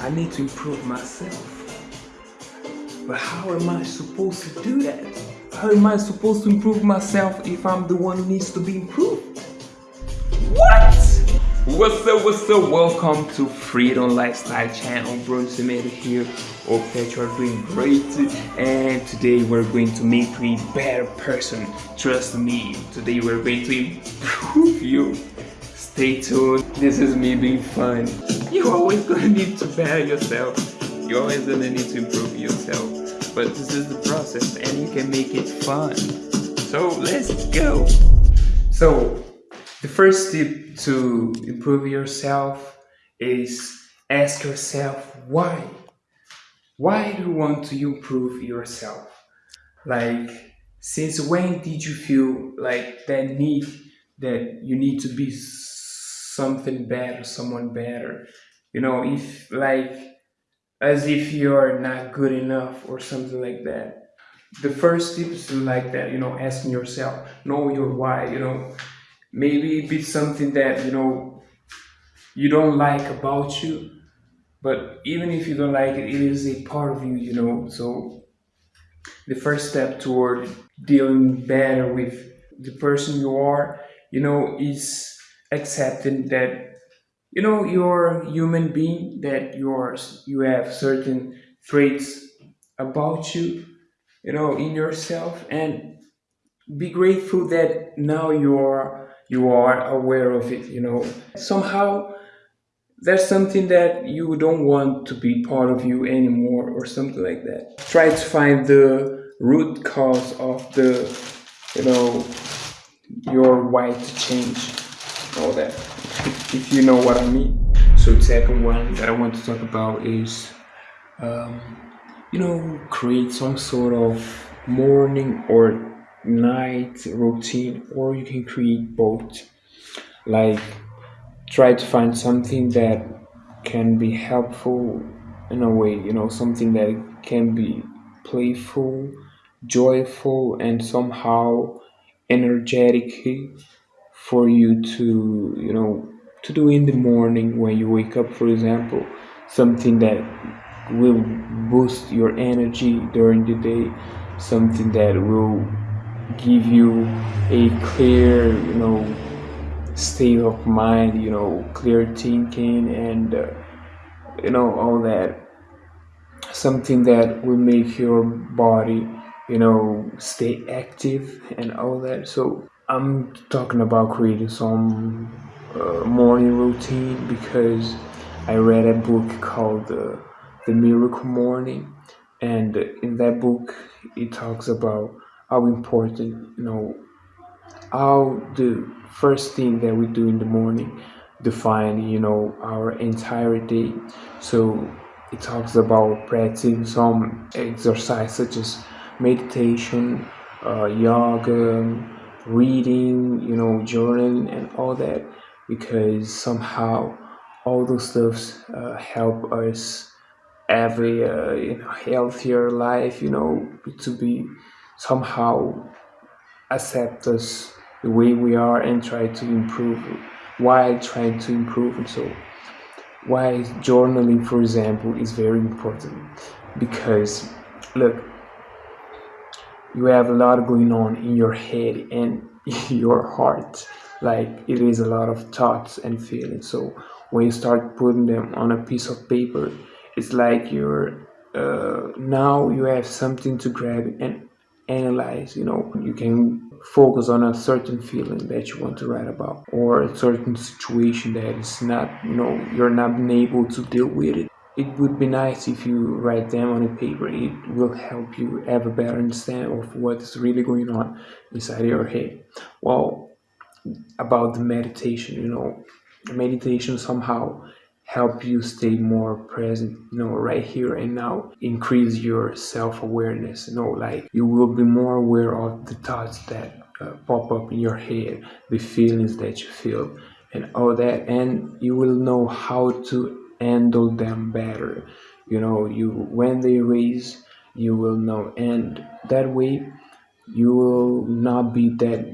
I need to improve myself. But how am I supposed to do that? How am I supposed to improve myself if I'm the one who needs to be improved? What? What's up, what's up? Welcome to Freedom Lifestyle channel. Bruno Semedo here. Hope that you are doing great. And today we're going to make you a better person. Trust me, today we're going to improve you. Stay tuned. This is me being fun. You're always gonna need to better yourself. You're always gonna need to improve yourself but this is the process and you can make it fun. So let's go. So the first tip to improve yourself is ask yourself why. Why do you want to improve yourself? Like since when did you feel like that need that you need to be something better, someone better? You know, if like as if you're not good enough or something like that. The first tip is like that, you know, asking yourself, know your why, you know. Maybe be something that, you know, you don't like about you, but even if you don't like it, it is a part of you, you know. So the first step toward dealing better with the person you are, you know, is accepting that you know you're a human being that yours you have certain traits about you you know in yourself. And be grateful that now you are you are aware of it you know. Somehow there's something that you don't want to be part of you anymore or something like that. Try to find the root cause of the you know your why to change all that if you know what I mean. So the second one that I want to talk about is, um, you know, create some sort of morning or night routine, or you can create both. Like, try to find something that can be helpful in a way, you know, something that can be playful, joyful, and somehow energetic for you to, you know, to do in the morning when you wake up, for example, something that will boost your energy during the day, something that will give you a clear, you know, state of mind, you know, clear thinking, and uh, you know, all that. Something that will make your body, you know, stay active and all that. So, I'm talking about creating some uh, morning routine because I read a book called uh, The Miracle Morning, and in that book it talks about how important you know how the first thing that we do in the morning define you know our entire day. So it talks about practicing some exercise such as meditation, uh, yoga, reading, you know, journaling, and all that because somehow all those stuffs uh, help us have a uh, you know, healthier life, you know, to be somehow accept us the way we are and try to improve while trying to improve. And so, why journaling, for example, is very important because look, you have a lot going on in your head and your heart. Like it is a lot of thoughts and feelings. So when you start putting them on a piece of paper it's like you're uh, now you have something to grab and analyze you know. You can focus on a certain feeling that you want to write about or a certain situation that is not you know you're not able to deal with it it would be nice if you write them on a paper. It will help you have a better understanding of what is really going on inside your head. Well about the meditation you know meditation somehow help you stay more present you know right here and now. Increase your self-awareness you know like you will be more aware of the thoughts that uh, pop up in your head the feelings that you feel and all that. And you will know how to handle them better you know you when they raise you will know and that way you will not be that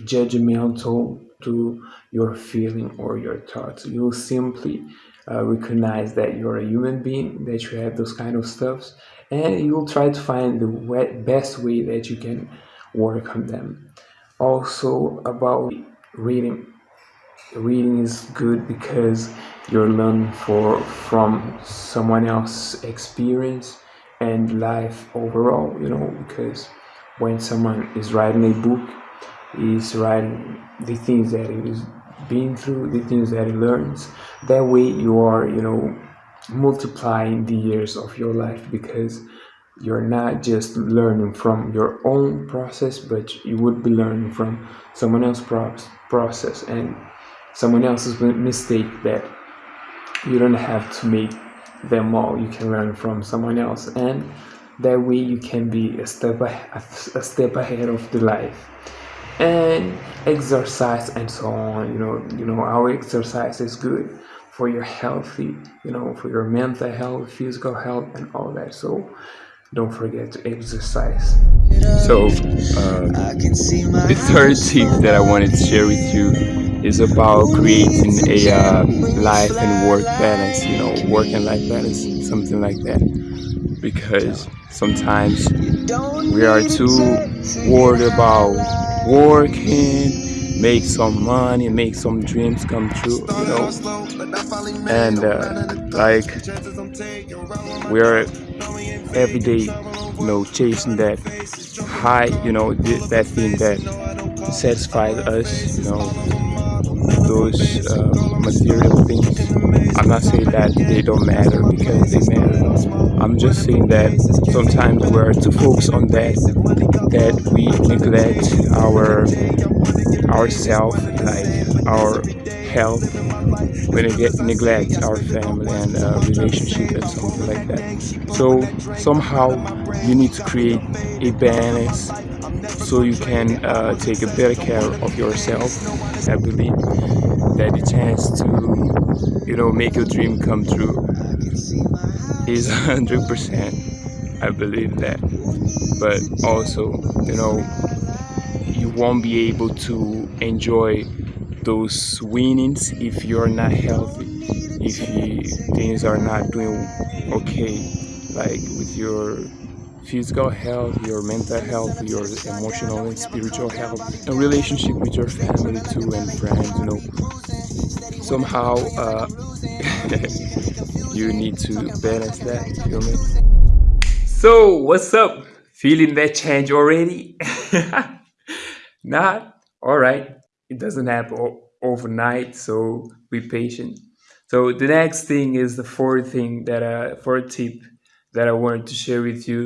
judgmental to your feeling or your thoughts. You will simply uh, recognize that you're a human being, that you have those kind of stuffs, and you will try to find the best way that you can work on them. Also, about reading. Reading is good because you're learning for from someone else's experience and life overall. You know, because when someone is writing a book, he's writing the things that he is been through, the things that he learns. That way, you are, you know, multiplying the years of your life because you're not just learning from your own process, but you would be learning from someone else's process and someone else's mistake that you don't have to make them all. You can learn from someone else, and that way you can be a step a step ahead of the life. And exercise and so on. You know you know our exercise is good for your healthy you know for your mental health physical health and all that. So don't forget to exercise. So uh, the third tip that i wanted to share with you is about creating a uh, life and work balance you know work and life balance something like that because sometimes we are too worried about working, make some money, make some dreams come true, you know. And uh, like we are every day, you know, chasing that high, you know, that thing that satisfies us, you know, those uh, material things. I'm not saying that they don't matter because they matter. I'm just saying that sometimes we're too focused on that that we neglect our ourself, like our health, when we neglect our family and uh, relationship and something like that. So somehow you need to create a balance so you can uh, take a better care of yourself. I believe that the chance to, you know, make your dream come true is 100%. I believe that. But also, you know, you won't be able to enjoy those winnings if you're not healthy if you, things are not doing okay like with your physical health your mental health your emotional and spiritual health a relationship with your family too and friends you know. Somehow uh, you need to balance that feel me? So what's up? Feeling that change already? Not? All right it doesn't happen overnight so be patient. So the next thing is the fourth thing that uh fourth tip that i wanted to share with you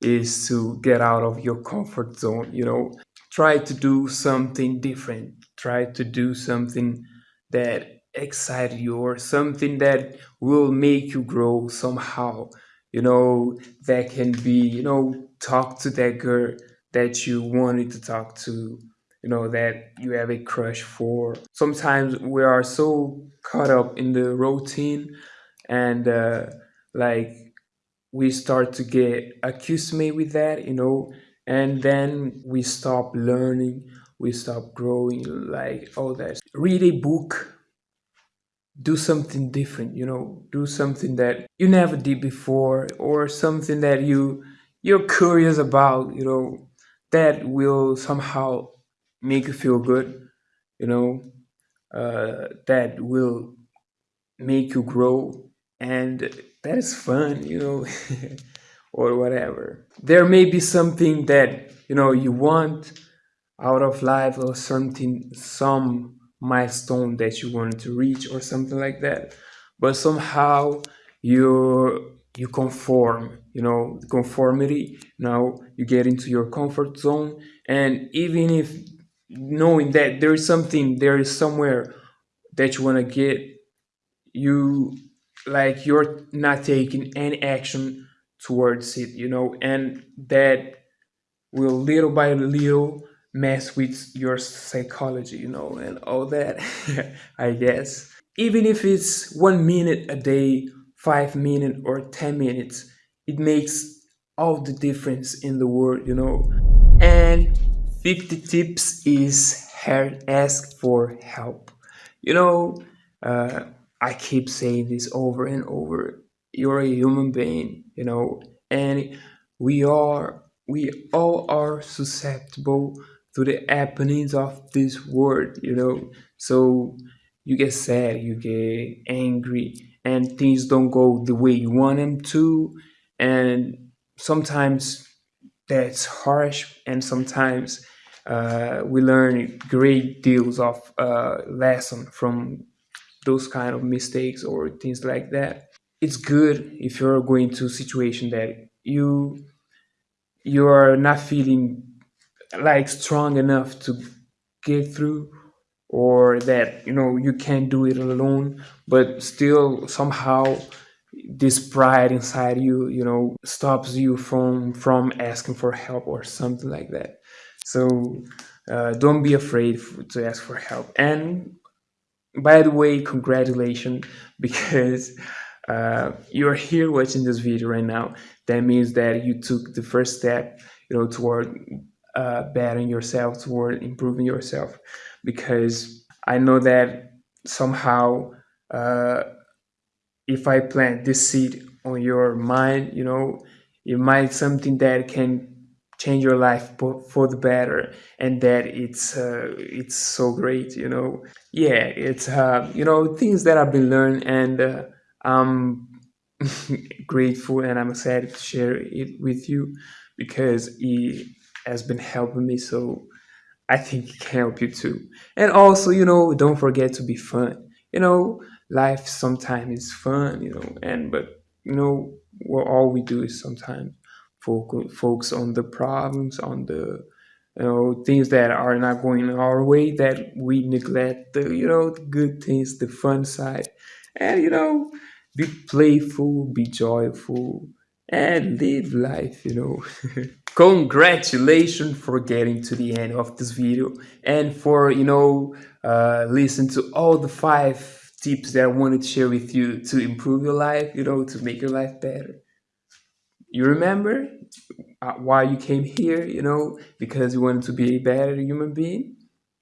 is to get out of your comfort zone you know. Try to do something different. Try to do something that excites you or something that will make you grow somehow you know that can be you know talk to that girl that you wanted to talk to you know that you have a crush for. Sometimes we are so caught up in the routine and uh, like we start to get accustomed with that you know and then we stop learning we stop growing like all that read a book. Do something different you know do something that you never did before or something that you you're curious about you know that will somehow make you feel good, you know, uh, that will make you grow and that is fun, you know, or whatever. There may be something that, you know, you want out of life or something, some milestone that you wanted to reach or something like that. But somehow you you conform, you know, conformity. Now you get into your comfort zone. And even if knowing that there is something there is somewhere that you want to get you like you're not taking any action towards it you know and that will little by little mess with your psychology you know and all that i guess. Even if it's one minute a day five minutes or ten minutes it makes all the difference in the world you know. And 50 tips is ask for help. You know, uh, I keep saying this over and over. You're a human being, you know, and we are we all are susceptible to the happenings of this world, you know. So you get sad, you get angry, and things don't go the way you want them to, and sometimes that's harsh, and sometimes uh, we learn great deals of uh, lesson from those kind of mistakes or things like that. It's good if you're going to a situation that you you are not feeling like strong enough to get through or that you know you can't do it alone but still somehow this pride inside you you know stops you from from asking for help or something like that so uh, don't be afraid to ask for help. And by the way congratulations because uh, you're here watching this video right now. That means that you took the first step you know toward uh, bettering yourself toward improving yourself. Because i know that somehow uh, if i plant this seed on your mind you know it might something that can change your life for, the better and that it's uh, it's so great you know yeah it's uh, you know things that i've been learned and uh, i'm grateful and i'm excited to share it with you because it has been helping me so I think it can help you too. And also, you know, don't forget to be fun. You know, life sometimes is fun, you know, and but you know, what all we do is sometimes focus on the problems, on the you know things that are not going our way that we neglect the you know the good things, the fun side, and you know, be playful, be joyful, and live life. You know. Congratulations for getting to the end of this video and for, you know, uh, listen to all the five tips that I wanted to share with you to improve your life, you know, to make your life better. You remember uh, why you came here, you know, because you wanted to be a better human being?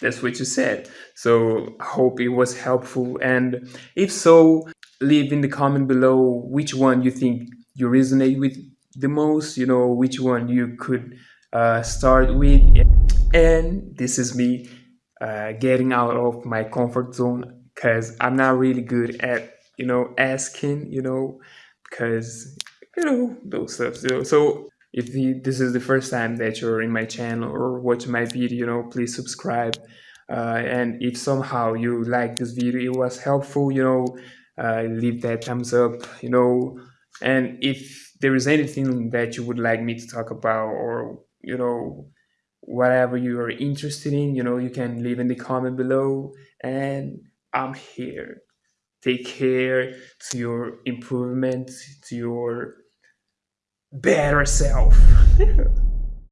That's what you said. So I hope it was helpful. And if so, leave in the comment below which one you think you resonate with the most, you know, which one you could uh, start with. And this is me uh, getting out of my comfort zone because I'm not really good at, you know, asking, you know, because, you know, those stuff. Know, so if you, this is the first time that you're in my channel or watch my video, you know, please subscribe. Uh, and if somehow you like this video, it was helpful, you know, uh, leave that thumbs up, you know, and if there is anything that you would like me to talk about or, you know, whatever you are interested in, you know, you can leave in the comment below and I'm here. Take care to your improvement, to your better self.